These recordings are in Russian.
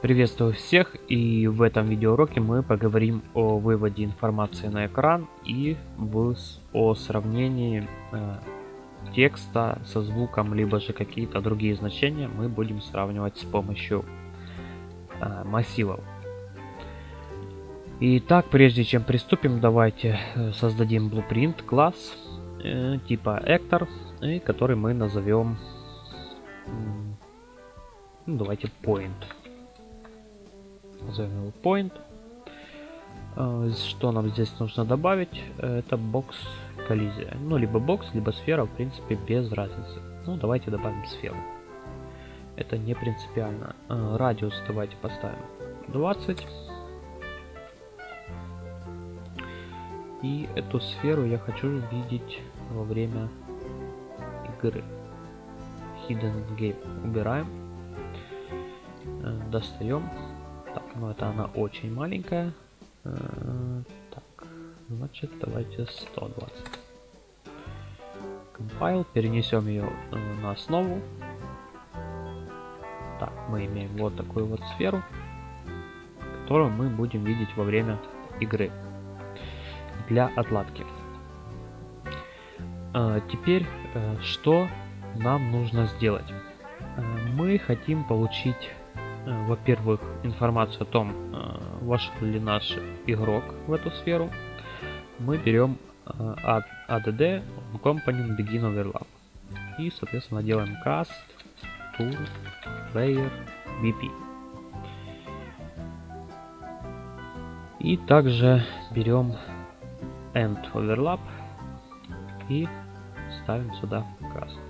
Приветствую всех и в этом видеоуроке мы поговорим о выводе информации на экран и в, о сравнении э, текста со звуком, либо же какие-то другие значения мы будем сравнивать с помощью э, массивов. Итак, прежде чем приступим, давайте э, создадим blueprint класс э, типа actor, э, который мы назовем, ну, давайте point назовем его point. А, что нам здесь нужно добавить? Это бокс коллизия. Ну, либо бокс, либо сфера, в принципе, без разницы. Ну, давайте добавим сферу. Это не принципиально. А, радиус давайте поставим 20. И эту сферу я хочу видеть во время игры. Hidden Game. Убираем. А, достаем. Так, ну это она очень маленькая. Э, так, значит давайте 120. Compile, перенесем ее э, на основу. Так, мы имеем вот такую вот сферу, которую мы будем видеть во время игры для отладки. Э, теперь, что нам нужно сделать? Мы хотим получить во-первых, информацию о том, э, вошел ли наш игрок в эту сферу, мы берем э, add component begin overlap и, соответственно, делаем cast to player vp. И также берем end overlap и ставим сюда cast.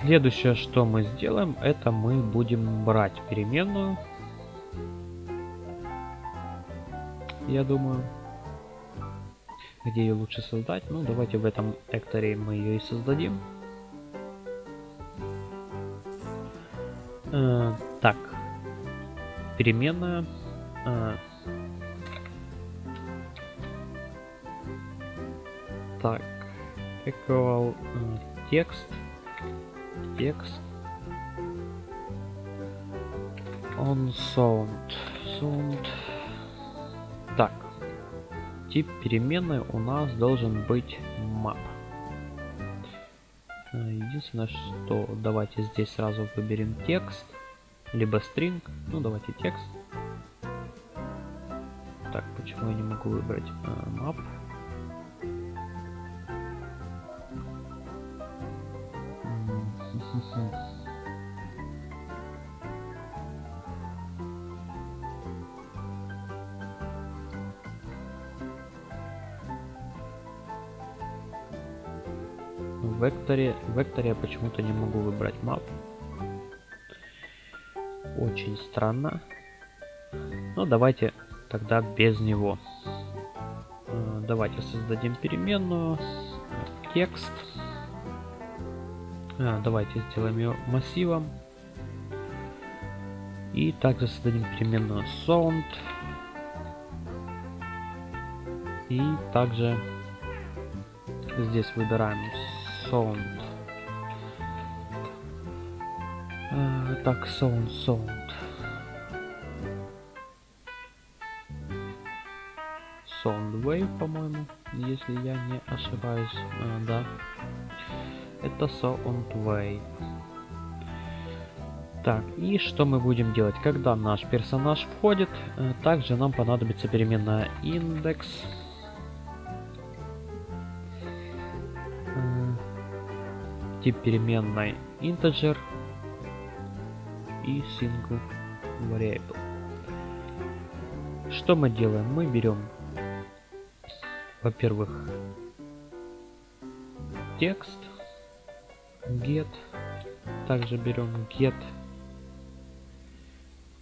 Следующее, что мы сделаем, это мы будем брать переменную. Я думаю. Где ее лучше создать? Ну, давайте в этом экторе мы ее и создадим. Э, так. Переменная. Э, так. Equal э, текст текст on sound. Sound. Так. Тип переменной у нас должен быть map. Э, единственное что давайте здесь сразу выберем текст либо string. Ну давайте текст. Так почему я не могу выбрать uh, В векторе, в векторе я почему-то не могу выбрать map. Очень странно. Но давайте тогда без него. Э, давайте создадим переменную. Текст. А, давайте сделаем ее массивом. И также создадим переменную sound. И также здесь выбираем sound. А, так, sound, sound. Sound wave, по-моему, если я не ошибаюсь. А, да это Soundwave. Так, и что мы будем делать? Когда наш персонаж входит, э, также нам понадобится переменная индекс. Э, тип переменной integer и single variable. Что мы делаем? Мы берем, во-первых, текст, get. Также берем get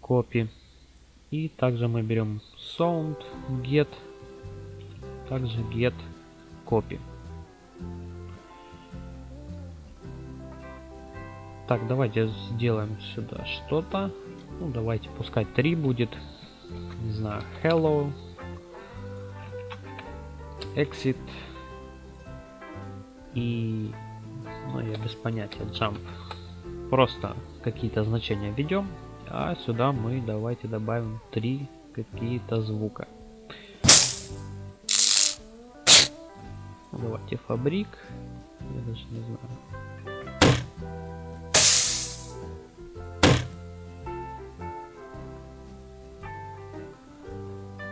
copy. И также мы берем sound get. Также get copy. Так, давайте сделаем сюда что-то. Ну, давайте, пускай 3 будет. Не знаю, hello. Exit. И Ну, я без понятия. Jump. Просто какие-то значения введем. А сюда мы давайте добавим три какие-то звука. Давайте фабрик. Я даже не знаю.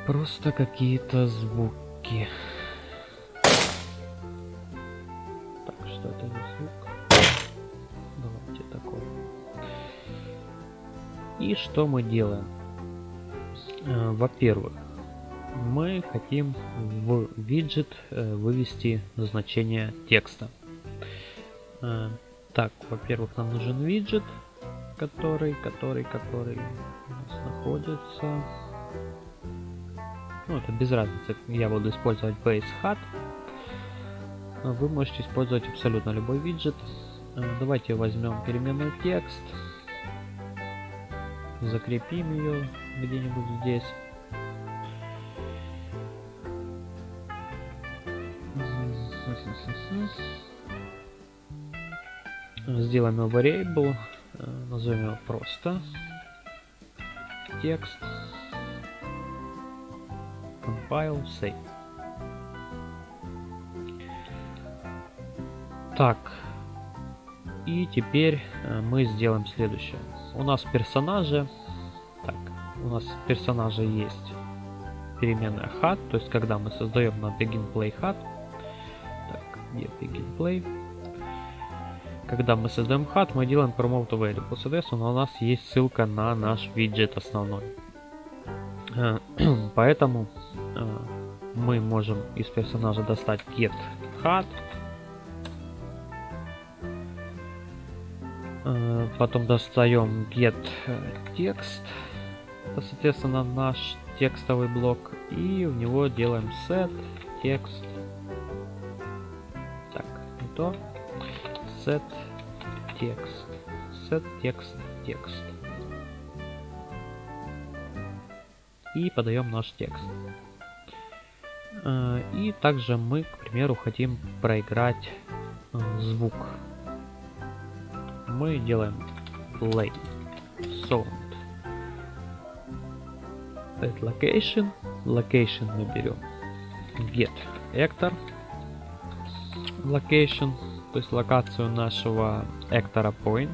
Просто какие-то звуки. И что мы делаем? Э, во-первых, мы хотим в виджет э, вывести значение текста. Э, так, во-первых, нам нужен виджет, который, который, который у нас находится. Ну, это без разницы. Я буду использовать base hat. Вы можете использовать абсолютно любой виджет. Давайте возьмем переменную текст. Закрепим ее где-нибудь здесь. Сделаем его variable, э, назовем его просто текст, compile, save. Так, и теперь э, мы сделаем следующее. У нас персонажи, так, у нас персонажи есть переменная hat, то есть когда мы создаем на begin play hat, так, где begin play, когда мы создаем hat, мы делаем promote available. Соответственно, у нас есть ссылка на наш виджет основной. Э, поэтому э, мы можем из персонажа достать get hat. Потом достаем get текст. Это, соответственно, наш текстовый блок. И в него делаем set текст. Так, не то set текст set текст текст и подаем наш текст э, и также мы к примеру хотим проиграть э, звук мы делаем play sound at location location мы берем get actor location то есть локацию нашего Эктора Point.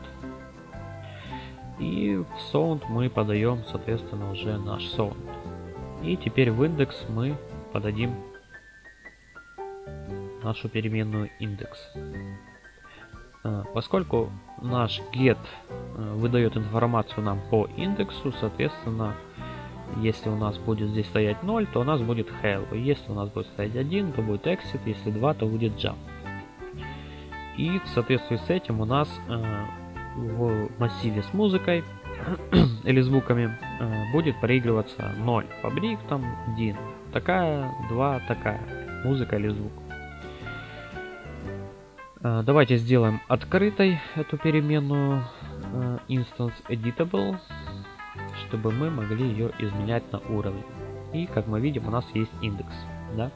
И в sound мы подаем, соответственно, уже наш sound. И теперь в индекс мы подадим нашу переменную индекс. А, поскольку наш get э, выдает информацию нам по индексу, соответственно, если у нас будет здесь стоять 0, то у нас будет hello. Если у нас будет стоять 1, то будет exit. Если 2, то будет jump. И в соответствии с этим у нас э, в массиве с музыкой или звуками э, будет проигрываться 0 фабрик, там 1 такая, 2 такая музыка или звук. Э, давайте сделаем открытой эту переменную э, instance editable, чтобы мы могли ее изменять на уровне. И как мы видим, у нас есть индекс. Да?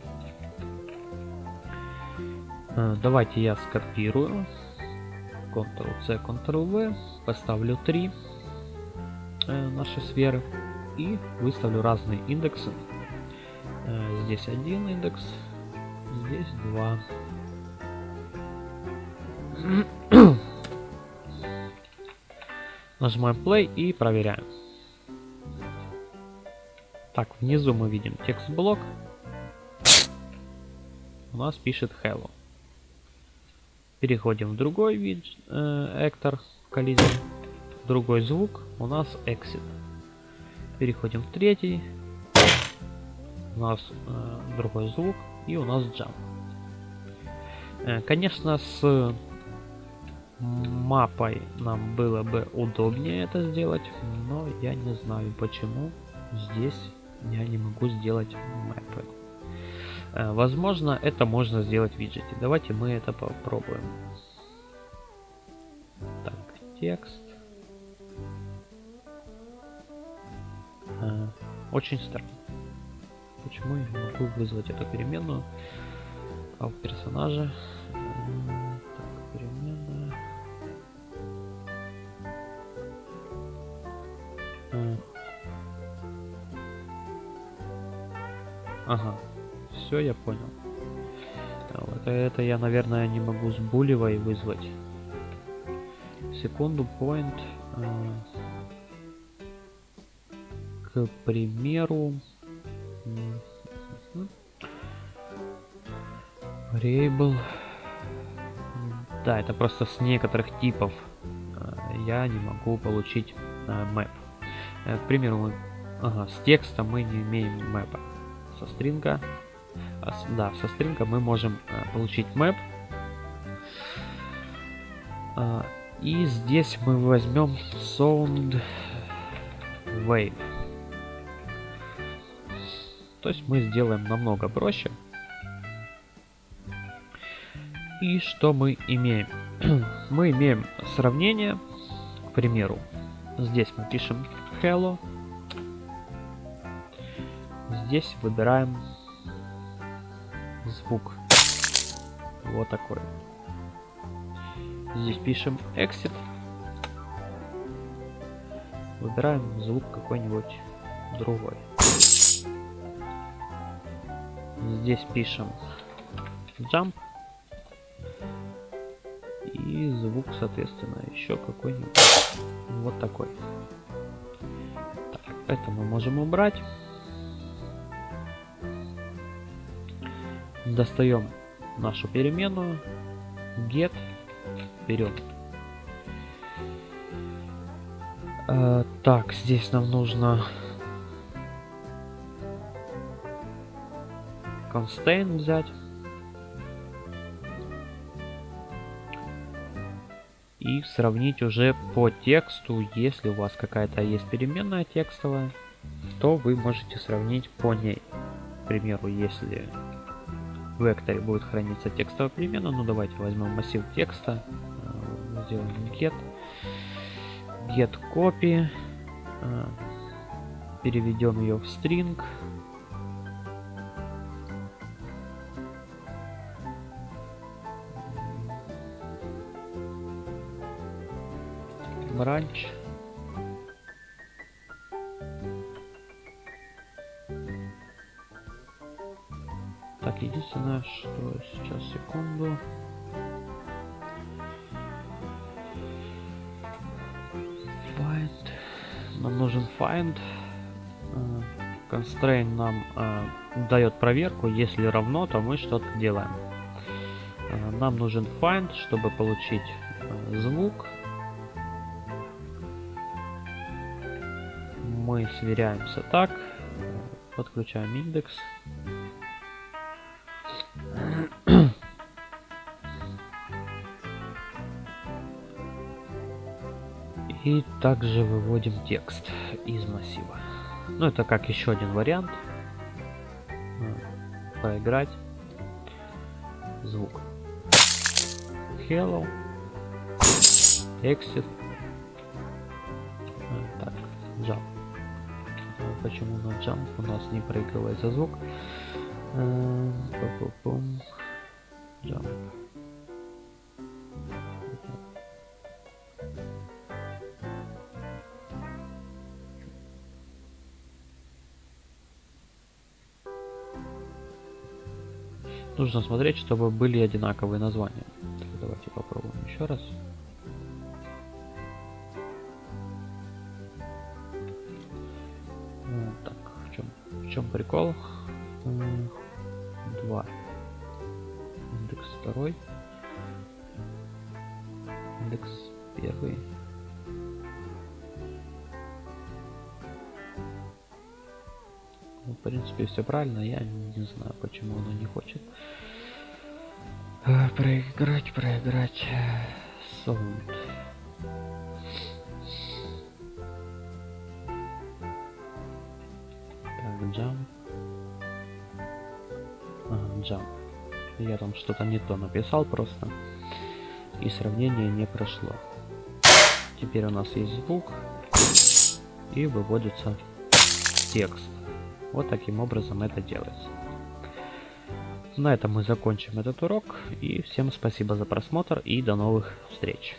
Э, давайте я скопирую. Ctrl-C, Ctrl-V. Поставлю 3 э, наши сферы. И выставлю разные индексы. Здесь один индекс. Здесь два. Нажимаем play и проверяем. Так, внизу мы видим текст блок. У нас пишет hello. Переходим в другой вид Эктор коллизии. Другой звук у нас exit. Переходим в третий. У нас э, другой звук и у нас jump. Э, конечно, с мапой нам было бы удобнее это сделать, но я не знаю почему здесь я не могу сделать мапы. Э, возможно, это можно сделать в виджете. Давайте мы это попробуем. Так, текст. Э, очень странно. Почему я не могу вызвать эту переменную? А в персонаже... Ага, все, я понял. Вот это я, наверное, не могу с булевой вызвать. Секунду, point. А, к примеру... Variable. Да, это просто с некоторых типов а, я не могу получить а, map. Э, к примеру, ага, с текста мы не имеем мэпа. Со стринга, а, да, со стринга мы можем а, получить map. А, и здесь мы возьмем sound wave. То есть мы сделаем намного проще. И что мы имеем? мы имеем сравнение, к примеру, здесь мы пишем hello, здесь выбираем звук, вот такой. Здесь пишем exit, выбираем звук какой-нибудь другой. Здесь пишем jump, и звук, соответственно, еще какой-нибудь вот такой. Так, это мы можем убрать. Достаем нашу переменную get вперед. Э, так, здесь нам нужно constraint взять. и сравнить уже по тексту, если у вас какая-то есть переменная текстовая, то вы можете сравнить по ней. К примеру, если в векторе будет храниться текстовая переменная, ну давайте возьмем массив текста, э, сделаем get, get copy, э, переведем ее в string, ранч. Единственное, что сейчас, секунду. Find. Нам нужен find. Э, constraint нам э, дает проверку. Если равно, то мы что-то делаем. Э, нам нужен find, чтобы получить э, звук. мы сверяемся так. Подключаем индекс. И также выводим текст из массива. Ну, это как еще один вариант. Поиграть. Звук. Hello. Exit. Так, jump почему на jump у нас не проигрывается звук. Jump. Нужно смотреть, чтобы были одинаковые названия. Так, давайте попробуем еще раз. чем прикол? Два. Индекс второй. Индекс первый. Ну, в принципе, все правильно. Я не знаю, почему оно не хочет. Э, проиграть, проиграть. Sound. jump. Ага, jump. Я там что-то не то написал просто. И сравнение не прошло. Теперь у нас есть звук. И выводится текст. Вот таким образом это делается. На этом мы закончим этот урок. И всем спасибо за просмотр и до новых встреч.